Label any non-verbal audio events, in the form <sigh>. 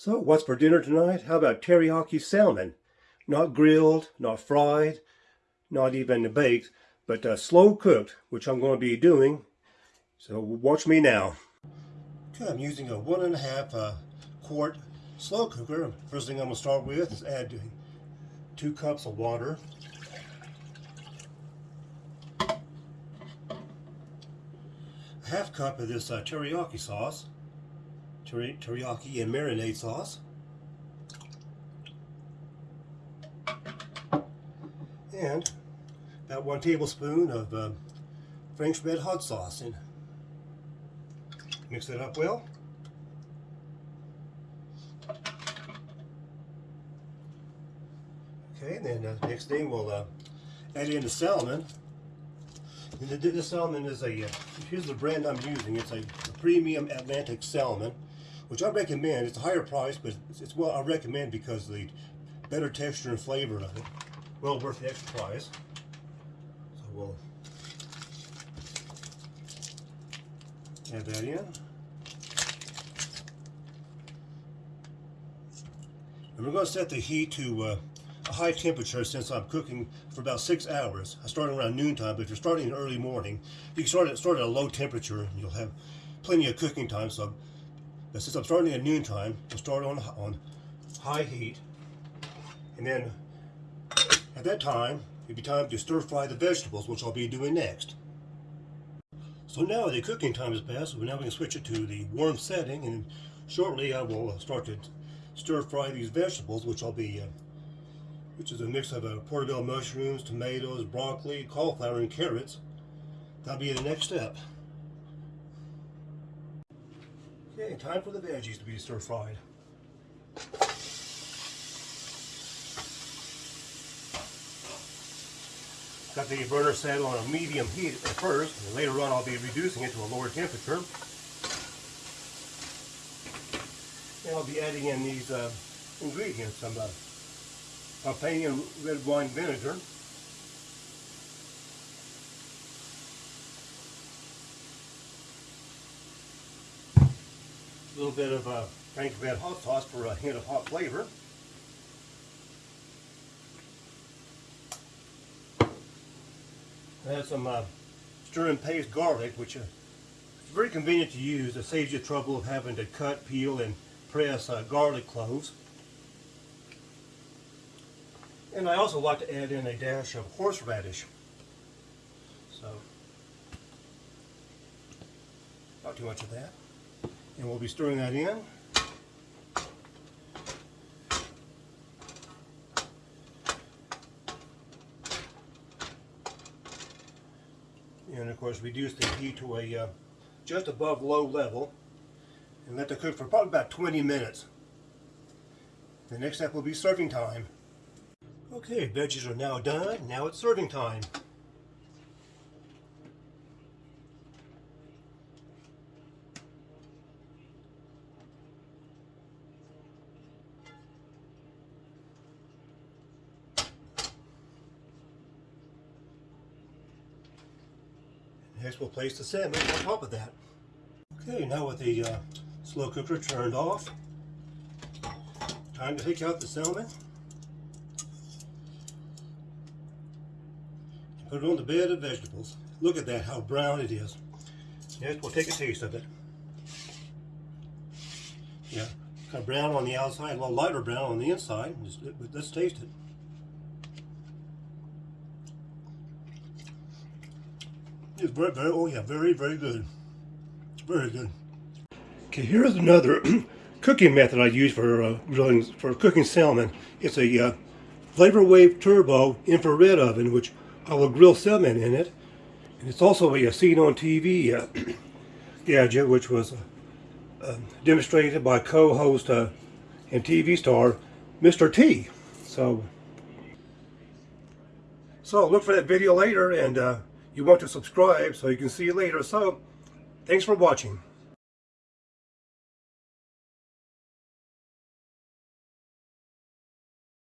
So what's for dinner tonight? How about teriyaki salmon? Not grilled, not fried, not even baked, but uh, slow cooked, which I'm going to be doing. So watch me now. Okay, I'm using a one and a half uh, quart slow cooker. First thing I'm going to start with is add two cups of water. A half cup of this uh, teriyaki sauce teriyaki and marinade sauce. And about one tablespoon of uh, French red hot sauce. And mix that up well. Okay, and then uh, next thing we'll uh, add in the salmon. And the, the salmon is a, uh, here's the brand I'm using, it's a, a premium Atlantic salmon which I recommend. It's a higher price, but it's, it's well I recommend because the better texture and flavor of it. Well worth the extra price. So we'll add that in. And we're going to set the heat to uh, a high temperature since I'm cooking for about six hours. I start around noontime, but if you're starting in early morning, you can start at, start at a low temperature and you'll have plenty of cooking time. So but since I'm starting at noontime, I'll start on, on high heat. And then at that time, it'll be time to stir fry the vegetables, which I'll be doing next. So now the cooking time has passed, so now we can switch it to the warm setting, and shortly I will start to stir fry these vegetables, which I'll be, uh, which is a mix of uh, portobello mushrooms, tomatoes, broccoli, cauliflower, and carrots. That'll be the next step. Okay, time for the veggies to be stir fried. Got the burner set on a medium heat at first, and later on I'll be reducing it to a lower temperature. And I'll be adding in these uh, ingredients, some uh, Pompeian red wine vinegar, little bit of uh, Frank's Red Hot Sauce for a hint of hot flavor. I have some uh, stir and paste garlic, which uh, is very convenient to use. It saves you trouble of having to cut, peel, and press uh, garlic cloves. And I also like to add in a dash of horseradish. So, not too much of that. And we'll be stirring that in. And of course reduce the heat to a uh, just above low level and let it cook for probably about 20 minutes. The next step will be serving time. Okay, veggies are now done. Now it's serving time. Next we'll place the salmon on top of that. Okay, now with the uh, slow cooker turned off, time to take out the salmon. Put it on the bed of vegetables. Look at that, how brown it is. Next we'll take a taste of it. Yeah, kind of brown on the outside, a little lighter brown on the inside. let's taste it. It's very, very, oh yeah, very, very good. It's very good. Okay, here's another <clears throat> cooking method I use for uh, grilling, for cooking salmon. It's a uh, Flavor Wave Turbo infrared oven, which I will grill salmon in it. And it's also a, a seen on TV uh, <clears throat> gadget, which was uh, um, demonstrated by co-host uh, and TV star Mr. T. So, so look for that video later and uh, you want to subscribe so you can see you later. So, thanks for watching.